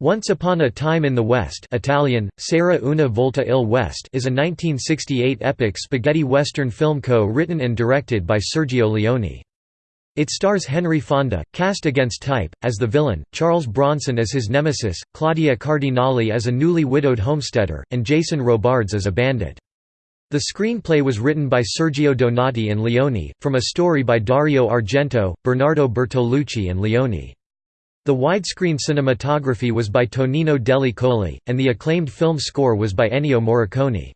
Once Upon a Time in the West Italian, C'era una volta il West is a 1968 epic spaghetti western film co-written and directed by Sergio Leone. It stars Henry Fonda, cast against type, as the villain, Charles Bronson as his nemesis, Claudia Cardinale as a newly widowed homesteader, and Jason Robards as a bandit. The screenplay was written by Sergio Donati and Leone, from a story by Dario Argento, Bernardo Bertolucci and Leone. The widescreen cinematography was by Tonino Delli Colli, and the acclaimed film score was by Ennio Morricone.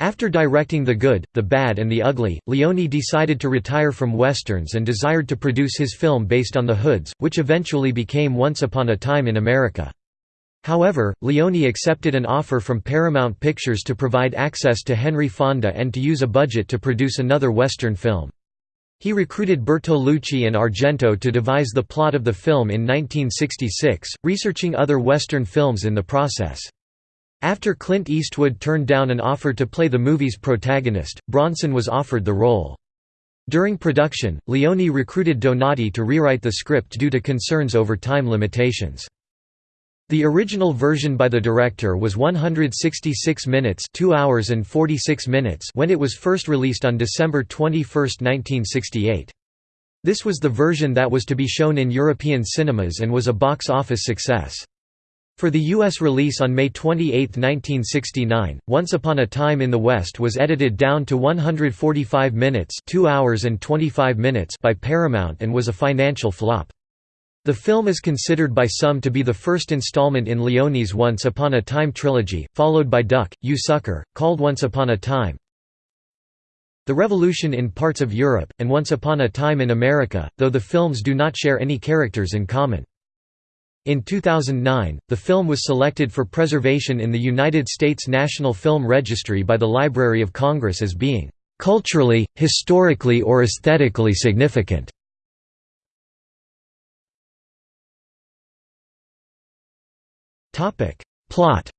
After directing The Good, The Bad and The Ugly, Leone decided to retire from westerns and desired to produce his film based on The Hoods, which eventually became Once Upon a Time in America. However, Leone accepted an offer from Paramount Pictures to provide access to Henry Fonda and to use a budget to produce another western film. He recruited Bertolucci and Argento to devise the plot of the film in 1966, researching other Western films in the process. After Clint Eastwood turned down an offer to play the movie's protagonist, Bronson was offered the role. During production, Leone recruited Donati to rewrite the script due to concerns over time limitations. The original version by the director was 166 minutes 2 hours and 46 minutes when it was first released on December 21, 1968. This was the version that was to be shown in European cinemas and was a box office success. For the U.S. release on May 28, 1969, Once Upon a Time in the West was edited down to 145 minutes 2 hours and 25 minutes by Paramount and was a financial flop. The film is considered by some to be the first installment in Leone's Once Upon a Time trilogy, followed by Duck, You Sucker, called Once Upon a Time. The Revolution in parts of Europe, and Once Upon a Time in America, though the films do not share any characters in common. In 2009, the film was selected for preservation in the United States National Film Registry by the Library of Congress as being "...culturally, historically or aesthetically significant." Plot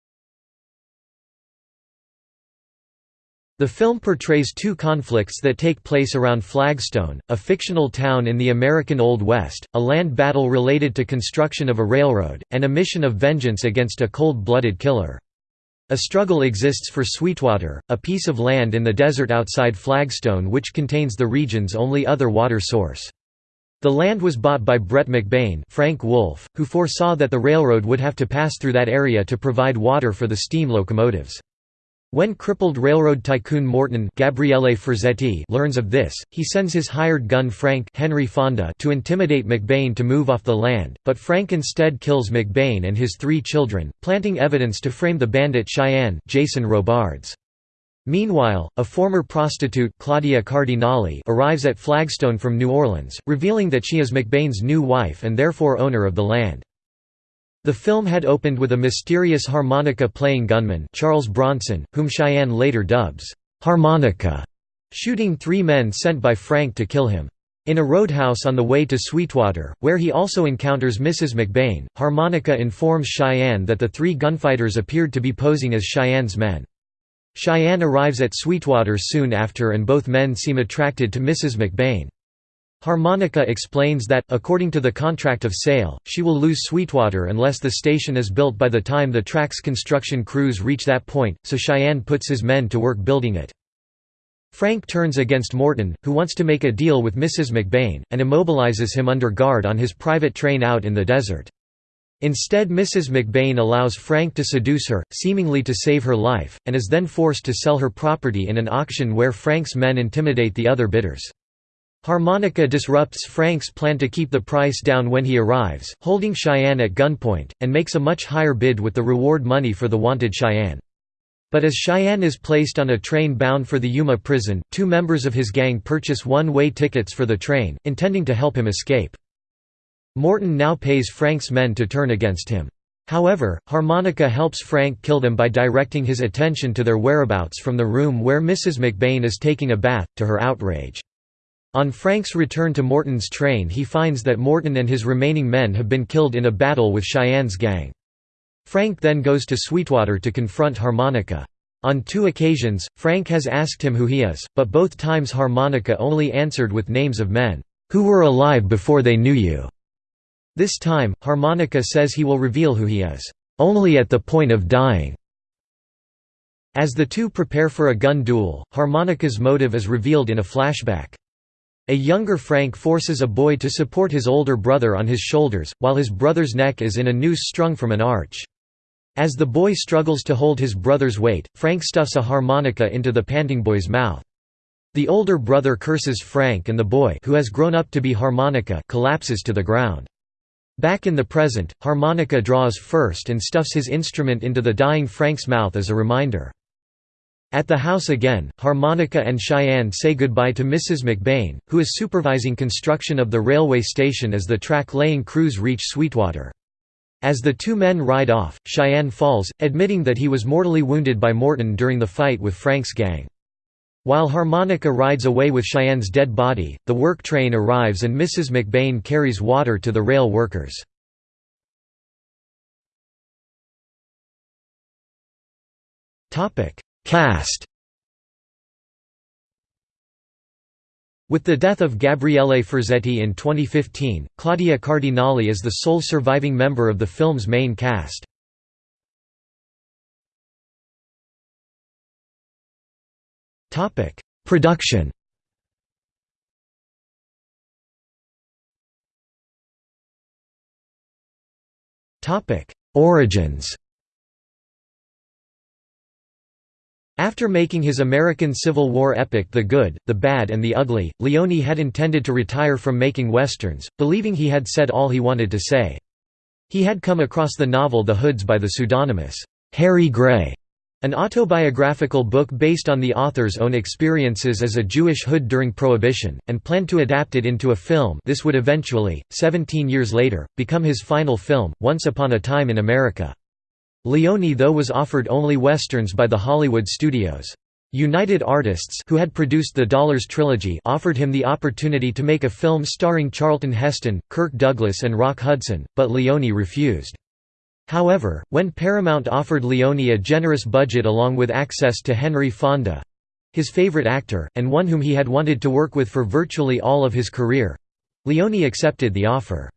The film portrays two conflicts that take place around Flagstone, a fictional town in the American Old West, a land battle related to construction of a railroad, and a mission of vengeance against a cold-blooded killer. A struggle exists for Sweetwater, a piece of land in the desert outside Flagstone which contains the region's only other water source. The land was bought by Brett McBain Frank Wolff, who foresaw that the railroad would have to pass through that area to provide water for the steam locomotives. When crippled railroad tycoon Morton Gabriele Ferzetti learns of this, he sends his hired gun Frank Henry Fonda to intimidate McBain to move off the land, but Frank instead kills McBain and his three children, planting evidence to frame the bandit Cheyenne Jason Robards. Meanwhile, a former prostitute Claudia Cardinale arrives at Flagstone from New Orleans, revealing that she is McBain's new wife and therefore owner of the land. The film had opened with a mysterious harmonica-playing gunman Charles Bronson, whom Cheyenne later dubs, "'Harmonica' shooting three men sent by Frank to kill him. In a roadhouse on the way to Sweetwater, where he also encounters Mrs. McBain, Harmonica informs Cheyenne that the three gunfighters appeared to be posing as Cheyenne's men. Cheyenne arrives at Sweetwater soon after and both men seem attracted to Mrs. McBain. Harmonica explains that, according to the contract of sale, she will lose Sweetwater unless the station is built by the time the track's construction crews reach that point, so Cheyenne puts his men to work building it. Frank turns against Morton, who wants to make a deal with Mrs. McBain, and immobilizes him under guard on his private train out in the desert. Instead Mrs. McBain allows Frank to seduce her, seemingly to save her life, and is then forced to sell her property in an auction where Frank's men intimidate the other bidders. Harmonica disrupts Frank's plan to keep the price down when he arrives, holding Cheyenne at gunpoint, and makes a much higher bid with the reward money for the wanted Cheyenne. But as Cheyenne is placed on a train bound for the Yuma prison, two members of his gang purchase one-way tickets for the train, intending to help him escape. Morton now pays Frank's men to turn against him. However, Harmonica helps Frank kill them by directing his attention to their whereabouts from the room where Mrs. McBain is taking a bath, to her outrage. On Frank's return to Morton's train he finds that Morton and his remaining men have been killed in a battle with Cheyenne's gang. Frank then goes to Sweetwater to confront Harmonica. On two occasions, Frank has asked him who he is, but both times Harmonica only answered with names of men, "'who were alive before they knew you' This time, Harmonica says he will reveal who he is, "...only at the point of dying." As the two prepare for a gun duel, Harmonica's motive is revealed in a flashback. A younger Frank forces a boy to support his older brother on his shoulders, while his brother's neck is in a noose strung from an arch. As the boy struggles to hold his brother's weight, Frank stuffs a harmonica into the panting boy's mouth. The older brother curses Frank and the boy who has grown up to be harmonica collapses to the ground. Back in the present, harmonica draws first and stuffs his instrument into the dying Frank's mouth as a reminder. At the house again, Harmonica and Cheyenne say goodbye to Mrs. McBain, who is supervising construction of the railway station as the track-laying crews reach Sweetwater. As the two men ride off, Cheyenne falls, admitting that he was mortally wounded by Morton during the fight with Frank's gang. While Harmonica rides away with Cheyenne's dead body, the work train arrives and Mrs. McBain carries water to the rail workers. Cast With the death of Gabriele Ferzetti in 2015, Claudia Cardinale is the sole surviving member of the film's main cast. Production. Topic: Origins. After making his American Civil War epic The Good, the Bad and the Ugly, Leone had intended to retire from making westerns, believing he had said all he wanted to say. He had come across the novel The Hoods by the pseudonymous, Harry Gray, an autobiographical book based on the author's own experiences as a Jewish hood during Prohibition, and planned to adapt it into a film this would eventually, 17 years later, become his final film, Once Upon a Time in America. Leone though was offered only westerns by the Hollywood studios. United Artists who had produced the Dollars trilogy offered him the opportunity to make a film starring Charlton Heston, Kirk Douglas and Rock Hudson, but Leone refused. However, when Paramount offered Leone a generous budget along with access to Henry Fonda—his favorite actor, and one whom he had wanted to work with for virtually all of his career—Leone accepted the offer.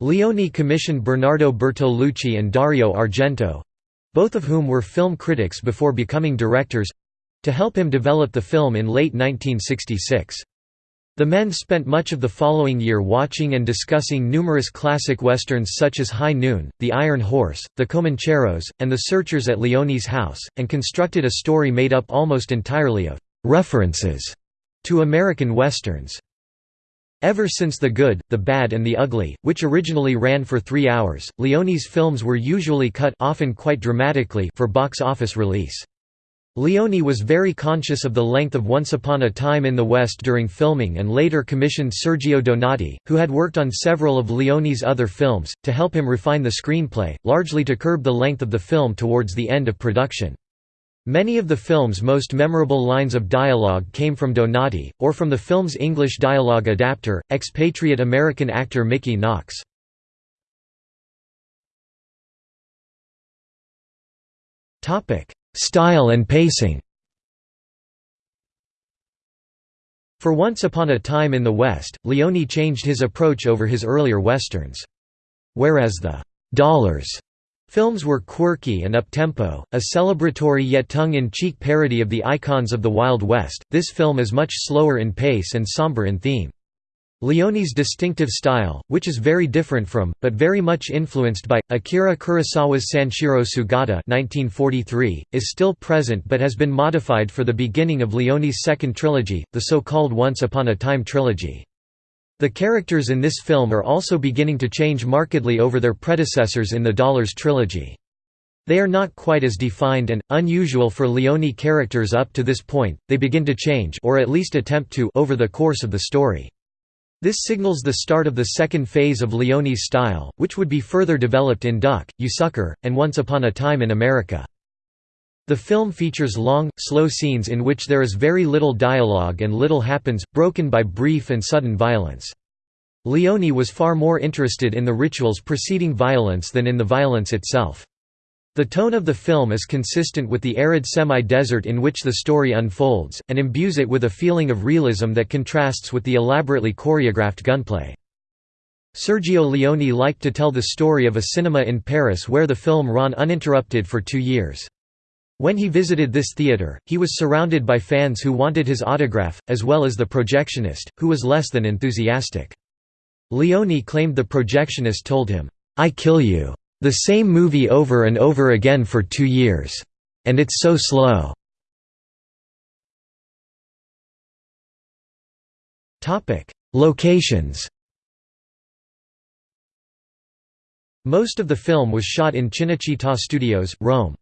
Leone commissioned Bernardo Bertolucci and Dario Argento—both of whom were film critics before becoming directors—to help him develop the film in late 1966. The men spent much of the following year watching and discussing numerous classic westerns such as High Noon, The Iron Horse, The Comancheros, and The Searchers at Leone's house, and constructed a story made up almost entirely of «references» to American westerns. Ever since The Good, The Bad and the Ugly, which originally ran for three hours, Leone's films were usually cut often quite dramatically for box office release. Leone was very conscious of the length of Once Upon a Time in the West during filming and later commissioned Sergio Donati, who had worked on several of Leone's other films, to help him refine the screenplay, largely to curb the length of the film towards the end of production. Many of the film's most memorable lines of dialogue came from Donati, or from the film's English dialogue adapter, expatriate American actor Mickey Knox. Style and pacing For Once Upon a Time in the West, Leone changed his approach over his earlier westerns. Whereas the «dollars» Films were quirky and up-tempo, a celebratory yet tongue-in-cheek parody of the icons of the Wild West, this film is much slower in pace and somber in theme. Leone's distinctive style, which is very different from, but very much influenced by, Akira Kurosawa's Sanshiro Sugata 1943, is still present but has been modified for the beginning of Leone's second trilogy, the so-called Once Upon a Time trilogy. The characters in this film are also beginning to change markedly over their predecessors in the Dollars trilogy. They are not quite as defined and, unusual for Leone characters up to this point, they begin to change or at least attempt to over the course of the story. This signals the start of the second phase of Leone's style, which would be further developed in Duck, You Sucker, and Once Upon a Time in America. The film features long, slow scenes in which there is very little dialogue and little happens, broken by brief and sudden violence. Leone was far more interested in the rituals preceding violence than in the violence itself. The tone of the film is consistent with the arid semi-desert in which the story unfolds, and imbues it with a feeling of realism that contrasts with the elaborately choreographed gunplay. Sergio Leone liked to tell the story of a cinema in Paris where the film ran uninterrupted for two years. When he visited this theatre, he was surrounded by fans who wanted his autograph, as well as the projectionist, who was less than enthusiastic. Leone claimed the projectionist told him, "'I kill you. The same movie over and over again for two years. And it's so slow.' Locations Most of the film was shot in Cinecittà Studios, Rome.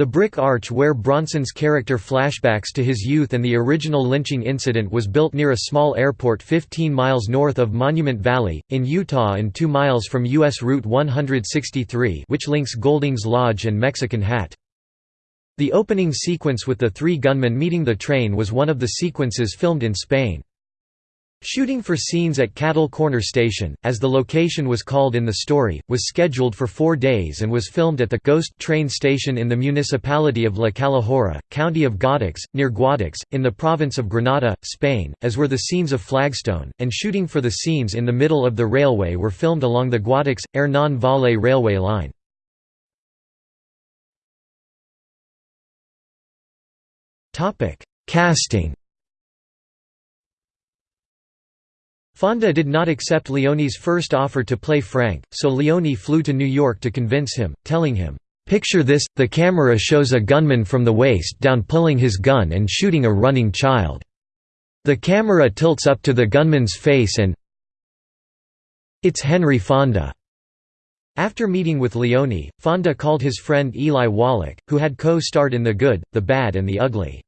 The brick arch where Bronson's character flashbacks to his youth and the original lynching incident was built near a small airport 15 miles north of Monument Valley, in Utah and 2 miles from U.S. Route 163 which links Goulding's Lodge and Mexican Hat. The opening sequence with the three gunmen meeting the train was one of the sequences filmed in Spain. Shooting for scenes at Cattle Corner Station, as the location was called in the story, was scheduled for four days and was filmed at the Ghost train station in the municipality of La Calahorra, county of Guadix, near Guadix, in the province of Granada, Spain, as were the scenes of Flagstone, and shooting for the scenes in the middle of the railway were filmed along the Guadix-Hernán Valley railway line. Casting Fonda did not accept Leone's first offer to play Frank, so Leone flew to New York to convince him, telling him, "'Picture this, the camera shows a gunman from the waist down pulling his gun and shooting a running child. The camera tilts up to the gunman's face and it's Henry Fonda." After meeting with Leone, Fonda called his friend Eli Wallach, who had co-starred in The Good, The Bad and The Ugly.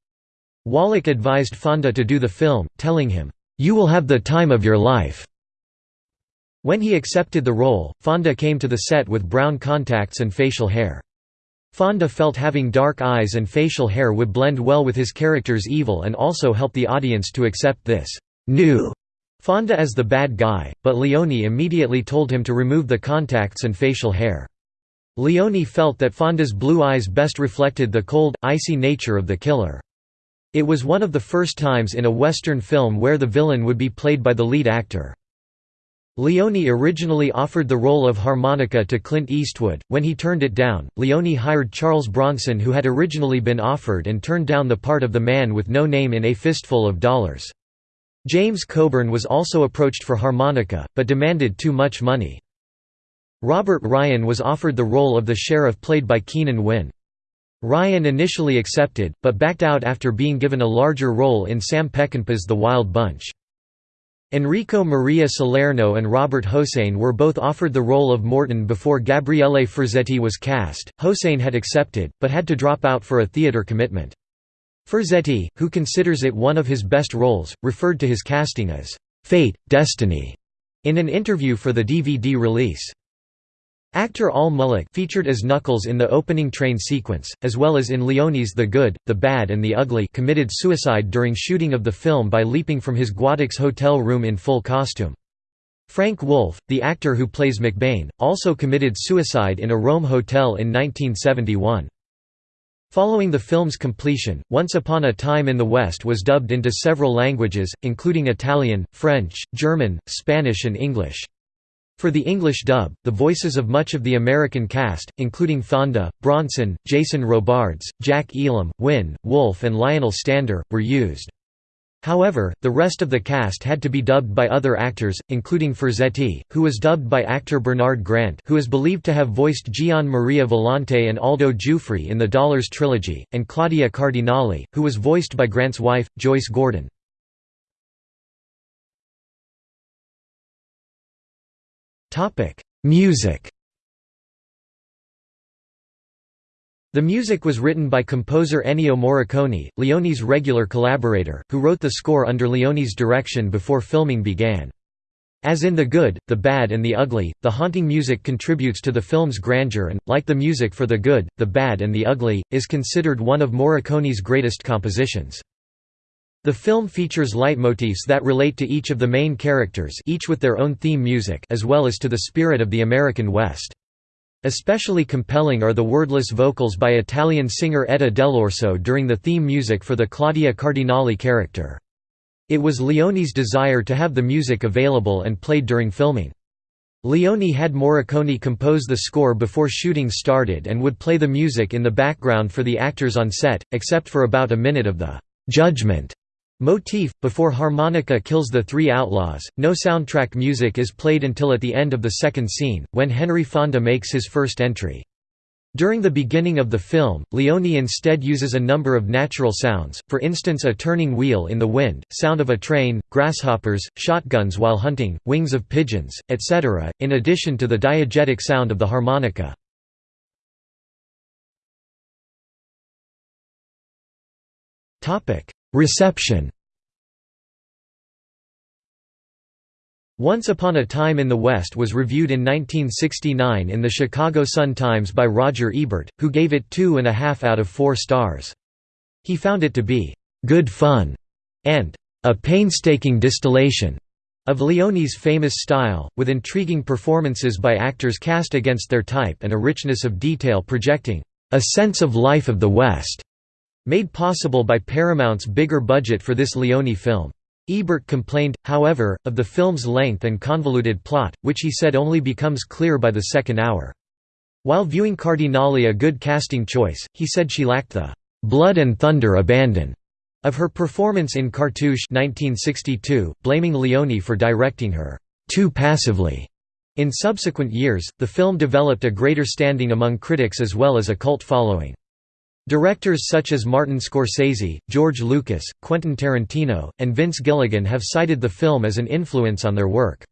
Wallach advised Fonda to do the film, telling him, you will have the time of your life." When he accepted the role, Fonda came to the set with brown contacts and facial hair. Fonda felt having dark eyes and facial hair would blend well with his character's evil and also help the audience to accept this new Fonda as the bad guy, but Leone immediately told him to remove the contacts and facial hair. Leone felt that Fonda's blue eyes best reflected the cold, icy nature of the killer. It was one of the first times in a Western film where the villain would be played by the lead actor. Leone originally offered the role of harmonica to Clint Eastwood. When he turned it down, Leone hired Charles Bronson, who had originally been offered and turned down the part of the man with no name in A Fistful of Dollars. James Coburn was also approached for harmonica, but demanded too much money. Robert Ryan was offered the role of the sheriff played by Keenan Wynn. Ryan initially accepted, but backed out after being given a larger role in Sam Peckinpah's The Wild Bunch. Enrico Maria Salerno and Robert Hossein were both offered the role of Morton before Gabriele Ferzetti was cast. Hossein had accepted, but had to drop out for a theater commitment. Ferzetti, who considers it one of his best roles, referred to his casting as fate, destiny in an interview for the DVD release. Actor Al Mulock featured as Knuckles in the opening train sequence, as well as in Leone's The Good, The Bad and The Ugly committed suicide during shooting of the film by leaping from his Guadix hotel room in full costume. Frank Wolff, the actor who plays McBain, also committed suicide in a Rome hotel in 1971. Following the film's completion, Once Upon a Time in the West was dubbed into several languages, including Italian, French, German, Spanish and English. For the English dub, the voices of much of the American cast, including Fonda, Bronson, Jason Robards, Jack Elam, Wynn, Wolff and Lionel Stander, were used. However, the rest of the cast had to be dubbed by other actors, including Ferzetti, who was dubbed by actor Bernard Grant who is believed to have voiced Gian Maria Volonté and Aldo Giuffre in the Dollars trilogy, and Claudia Cardinale, who was voiced by Grant's wife, Joyce Gordon. Topic: Music. The music was written by composer Ennio Morricone, Leone's regular collaborator, who wrote the score under Leone's direction before filming began. As in The Good, The Bad and The Ugly, the haunting music contributes to the film's grandeur and, like the music for The Good, The Bad and The Ugly, is considered one of Morricone's greatest compositions. The film features leitmotifs that relate to each of the main characters each with their own theme music as well as to the spirit of the American West. Especially compelling are the wordless vocals by Italian singer Edda Dell'Orso during the theme music for the Claudia Cardinale character. It was Leone's desire to have the music available and played during filming. Leone had Morricone compose the score before shooting started and would play the music in the background for the actors on set, except for about a minute of the «judgment» motif, before harmonica kills the three outlaws. No soundtrack music is played until at the end of the second scene, when Henry Fonda makes his first entry. During the beginning of the film, Leone instead uses a number of natural sounds, for instance a turning wheel in the wind, sound of a train, grasshoppers, shotguns while hunting, wings of pigeons, etc., in addition to the diegetic sound of the harmonica. Reception Once Upon a Time in the West was reviewed in 1969 in the Chicago Sun-Times by Roger Ebert, who gave it two and a half out of four stars. He found it to be «good fun» and «a painstaking distillation» of Leone's famous style, with intriguing performances by actors cast against their type and a richness of detail projecting «a sense of life of the West», made possible by Paramount's bigger budget for this Leone film. Ebert complained, however, of the film's length and convoluted plot, which he said only becomes clear by the second hour. While viewing Cardinale a good casting choice, he said she lacked the "'blood and thunder abandon' of her performance in Cartouche 1962, blaming Leone for directing her "'too passively'". In subsequent years, the film developed a greater standing among critics as well as a cult following. Directors such as Martin Scorsese, George Lucas, Quentin Tarantino, and Vince Gilligan have cited the film as an influence on their work.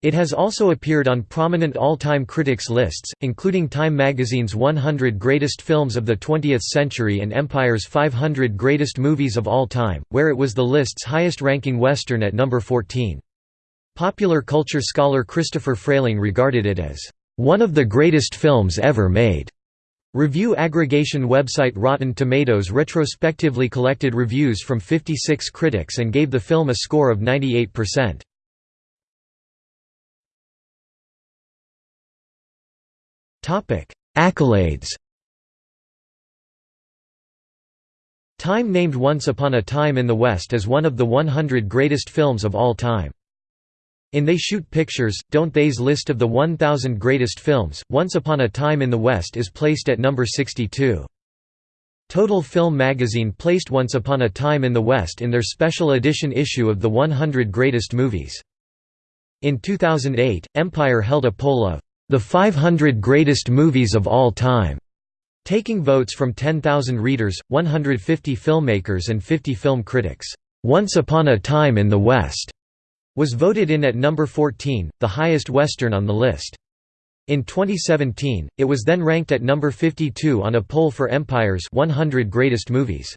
It has also appeared on prominent all-time critics lists, including Time magazine's 100 Greatest Films of the 20th Century and Empire's 500 Greatest Movies of All Time, where it was the list's highest-ranking Western at number 14. Popular culture scholar Christopher Frayling regarded it as, "...one of the greatest films ever made." Review aggregation website Rotten Tomatoes retrospectively collected reviews from 56 critics and gave the film a score of 98%. Topic: Accolades Time named Once Upon a Time in the West as one of the 100 greatest films of all time. In They Shoot Pictures, Don't They's list of the 1,000 greatest films, Once Upon a Time in the West is placed at number 62. Total Film magazine placed Once Upon a Time in the West in their special edition issue of the 100 Greatest Movies. In 2008, Empire held a poll of the 500 greatest movies of all time, taking votes from 10,000 readers, 150 filmmakers and 50 film critics. Once Upon a Time in the West was voted in at number 14, the highest Western on the list. In 2017, it was then ranked at number 52 on a poll for Empire's 100 Greatest Movies.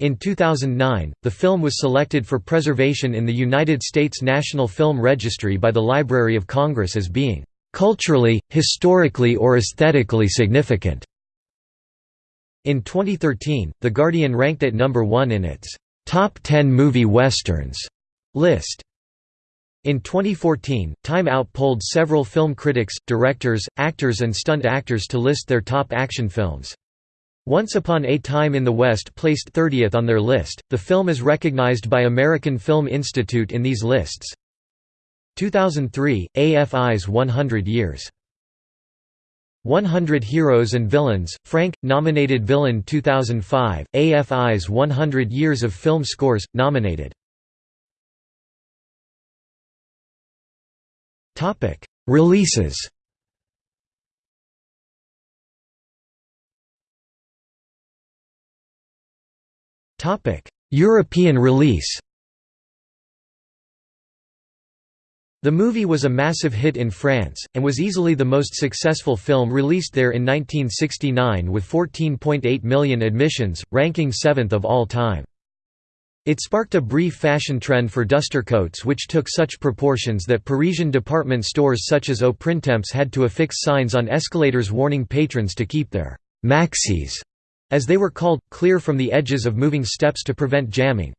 In 2009, the film was selected for preservation in the United States National Film Registry by the Library of Congress as being culturally, historically or aesthetically significant. In 2013, The Guardian ranked it number 1 in its top 10 movie westerns list. In 2014, Time Out polled several film critics, directors, actors and stunt actors to list their top action films. Once Upon a Time in the West placed 30th on their list. The film is recognized by American Film Institute in these lists. 2003, AFI's 100 Years. 100 Heroes and Villains, Frank, nominated villain 2005, AFI's 100 Years of Film Scores, nominated Topic: Releases. Topic: European release. The movie was a massive hit in France, and was easily the most successful film released there in 1969 with 14.8 million admissions, ranking seventh of all time. It sparked a brief fashion trend for duster coats which took such proportions that Parisian department stores such as Au Printemps had to affix signs on escalators warning patrons to keep their «maxis», as they were called, clear from the edges of moving steps to prevent jamming.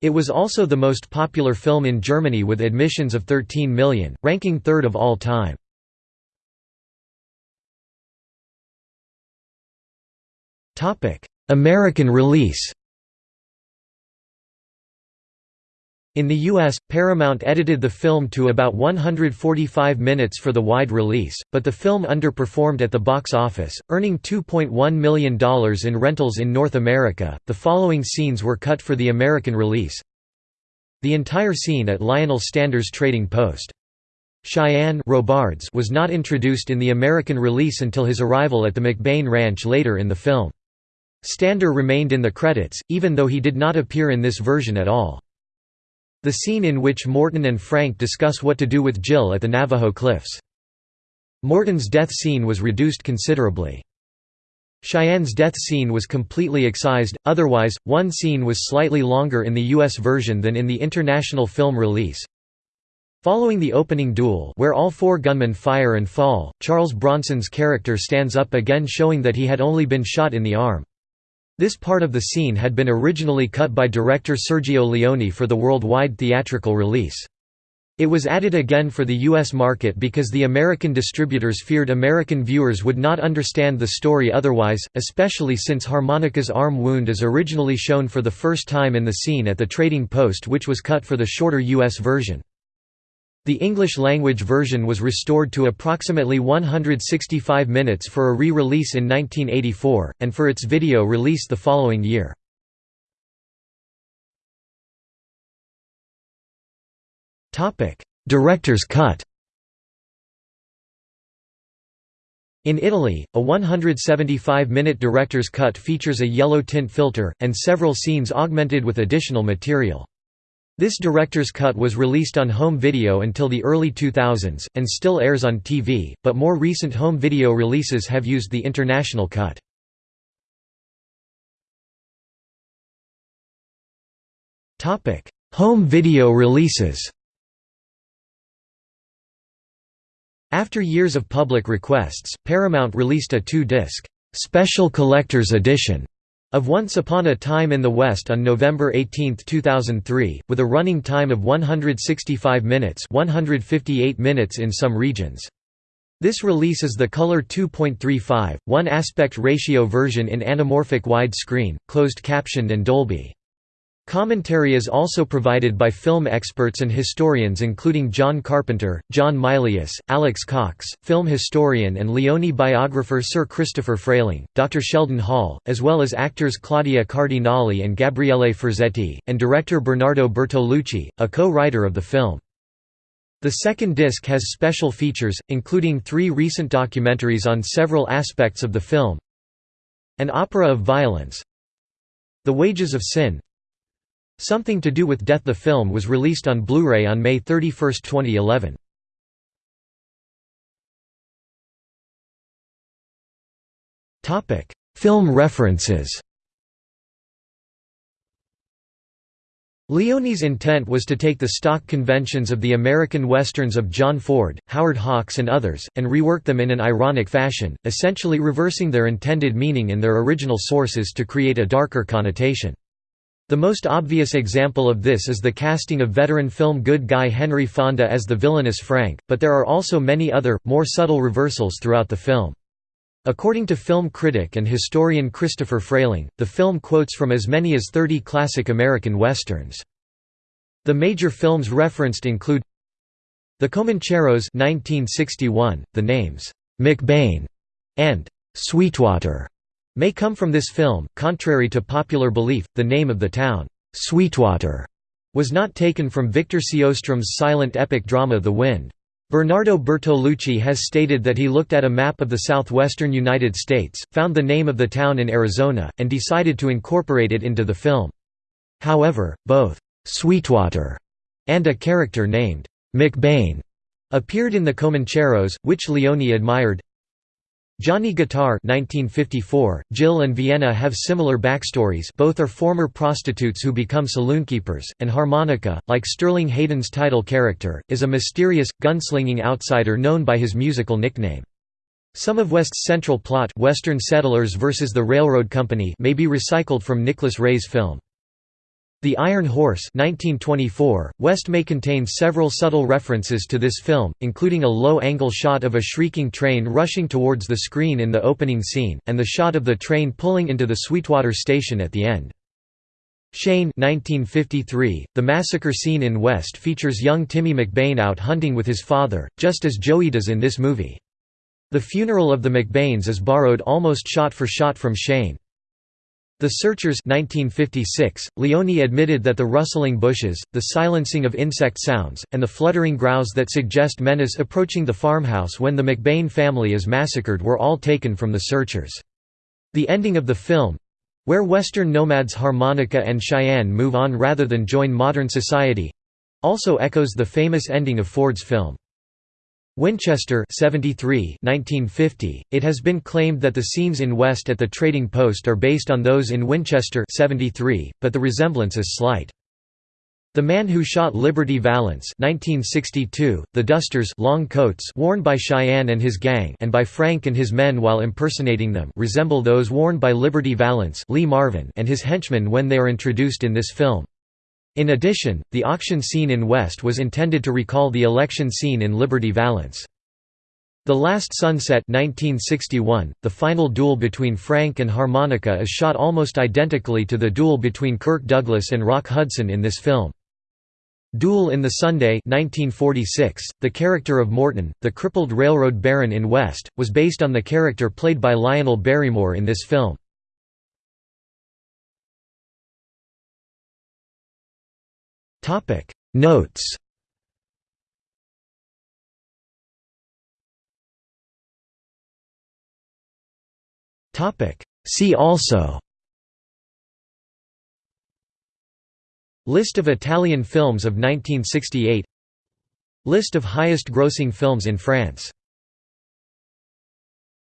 It was also the most popular film in Germany with admissions of 13 million, ranking third of all time. American release In the US, Paramount edited the film to about 145 minutes for the wide release, but the film underperformed at the box office, earning $2.1 million in rentals in North America. The following scenes were cut for the American release. The entire scene at Lionel Stander's trading post. Cheyenne Robards was not introduced in the American release until his arrival at the McBain Ranch later in the film. Stander remained in the credits, even though he did not appear in this version at all. The scene in which Morton and Frank discuss what to do with Jill at the Navajo Cliffs. Morton's death scene was reduced considerably. Cheyenne's death scene was completely excised, otherwise, one scene was slightly longer in the US version than in the international film release. Following the opening duel where all four gunmen fire and fall, Charles Bronson's character stands up again showing that he had only been shot in the arm. This part of the scene had been originally cut by director Sergio Leone for the worldwide theatrical release. It was added again for the U.S. market because the American distributors feared American viewers would not understand the story otherwise, especially since Harmonica's arm wound is originally shown for the first time in the scene at the trading post which was cut for the shorter U.S. version. The English-language version was restored to approximately 165 minutes for a re-release in 1984, and for its video release the following year. Director's cut In Italy, a 175-minute director's cut features a yellow tint filter, and several scenes augmented with additional material. This director's cut was released on home video until the early 2000s, and still airs on TV, but more recent home video releases have used the international cut. home video releases After years of public requests, Paramount released a two-disc, "'Special Collector's Edition' of Once Upon a Time in the West on November 18, 2003, with a running time of 165 minutes 158 minutes in some regions. This release is the color 2.35, 1 aspect ratio version in anamorphic widescreen, closed captioned and Dolby. Commentary is also provided by film experts and historians including John Carpenter, John Milius, Alex Cox, film historian and Leone biographer Sir Christopher Frayling, Dr. Sheldon Hall, as well as actors Claudia Cardinale and Gabriele Ferzetti, and director Bernardo Bertolucci, a co-writer of the film. The second disc has special features, including three recent documentaries on several aspects of the film An Opera of Violence The Wages of Sin Something to Do with Death The film was released on Blu-ray on May 31, 2011. Film references Leone's intent was to take the stock conventions of the American westerns of John Ford, Howard Hawks and others, and rework them in an ironic fashion, essentially reversing their intended meaning in their original sources to create a darker connotation. The most obvious example of this is the casting of veteran film good guy Henry Fonda as the villainous Frank, but there are also many other, more subtle reversals throughout the film. According to film critic and historian Christopher Frayling, the film quotes from as many as 30 classic American westerns. The major films referenced include The Comancheros 1961, the names, "'McBain' and "'Sweetwater' may come from this film. Contrary to popular belief, the name of the town, Sweetwater, was not taken from Victor Sjöström's silent epic drama The Wind. Bernardo Bertolucci has stated that he looked at a map of the southwestern United States, found the name of the town in Arizona, and decided to incorporate it into the film. However, both Sweetwater and a character named McBain appeared in the Comancheros, which Leone admired. Johnny Guitar 1954, Jill and Vienna have similar backstories both are former prostitutes who become saloonkeepers, and Harmonica, like Sterling Hayden's title character, is a mysterious, gunslinging outsider known by his musical nickname. Some of West's central plot Western Settlers vs. the Railroad Company may be recycled from Nicholas Ray's film. The Iron Horse 1924, West may contain several subtle references to this film, including a low-angle shot of a shrieking train rushing towards the screen in the opening scene, and the shot of the train pulling into the Sweetwater station at the end. Shane 1953, the massacre scene in West features young Timmy McBain out hunting with his father, just as Joey does in this movie. The funeral of the McBains is borrowed almost shot for shot from Shane. The Searchers 1956, Leone admitted that the rustling bushes, the silencing of insect sounds, and the fluttering growls that suggest menace approaching the farmhouse when the McBain family is massacred were all taken from The Searchers. The ending of the film—where Western nomads Harmonica and Cheyenne move on rather than join modern society—also echoes the famous ending of Ford's film. Winchester 73 1950, it has been claimed that the scenes in West at the Trading Post are based on those in Winchester 73, but the resemblance is slight. The Man Who Shot Liberty Valance 1962, the dusters long coats worn by Cheyenne and his gang and by Frank and his men while impersonating them resemble those worn by Liberty Valance Lee Marvin and his henchmen when they are introduced in this film. In addition, the auction scene in West was intended to recall the election scene in Liberty Valance. The Last Sunset 1961, the final duel between Frank and Harmonica is shot almost identically to the duel between Kirk Douglas and Rock Hudson in this film. Duel in the Sunday 1946, the character of Morton, the crippled railroad baron in West, was based on the character played by Lionel Barrymore in this film. Topic. Notes. Topic. See also. List of Italian films of 1968 List of highest grossing films in France